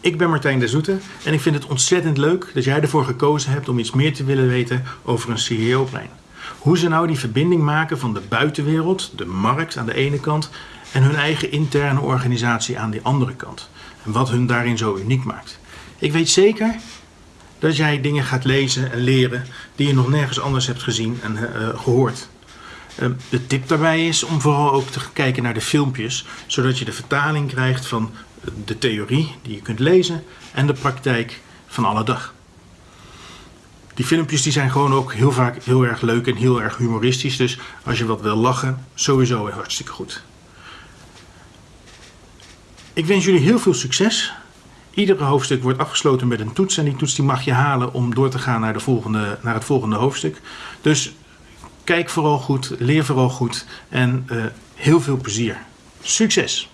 Ik ben Martijn de Zoete en ik vind het ontzettend leuk dat jij ervoor gekozen hebt om iets meer te willen weten over een CEO-plein. Hoe ze nou die verbinding maken van de buitenwereld, de markt aan de ene kant, en hun eigen interne organisatie aan de andere kant. En wat hun daarin zo uniek maakt. Ik weet zeker dat jij dingen gaat lezen en leren die je nog nergens anders hebt gezien en uh, gehoord. Uh, de tip daarbij is om vooral ook te kijken naar de filmpjes, zodat je de vertaling krijgt van de theorie die je kunt lezen en de praktijk van alle dag. Die filmpjes die zijn gewoon ook heel vaak heel erg leuk en heel erg humoristisch. Dus als je wat wil lachen, sowieso hartstikke goed. Ik wens jullie heel veel succes. Iedere hoofdstuk wordt afgesloten met een toets. En die toets die mag je halen om door te gaan naar, de volgende, naar het volgende hoofdstuk. Dus kijk vooral goed, leer vooral goed en uh, heel veel plezier. Succes!